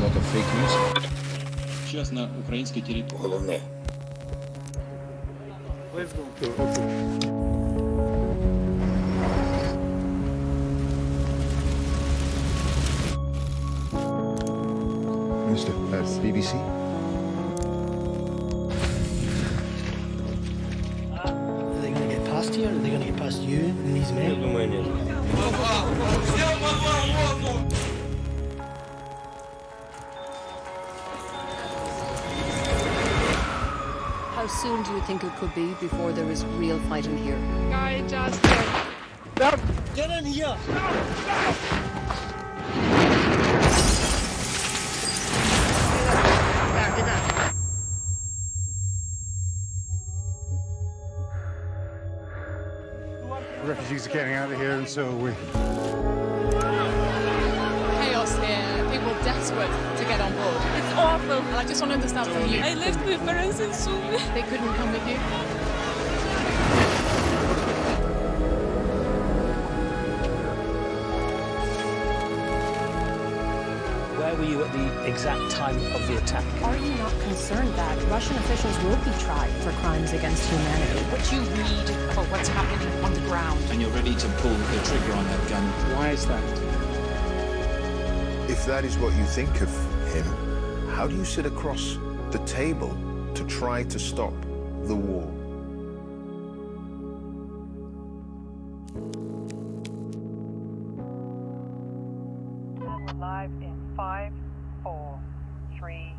lot of fake news. Сейчас на украинской территории. Головне. Mr. Uh, BBC? Are they going to get past here? Are they going to get past you and these men? How soon do you think it could be before there is real fighting here? Guy just Get in here! Refugees are getting out of here, and so are we. chaos here. People desperate to get on board. It's awful. And I just want to understand from you. I left my parents in Sumy. They couldn't come with you. Where were you at the exact time of the attack? Are you not concerned that Russian officials will be tried for crimes against humanity? What you read about what's happening on the ground. And you're ready to pull the trigger on that gun. Why is that? If that is what you think of him, how do you sit across the table to try to stop the war? Live in five, four, three,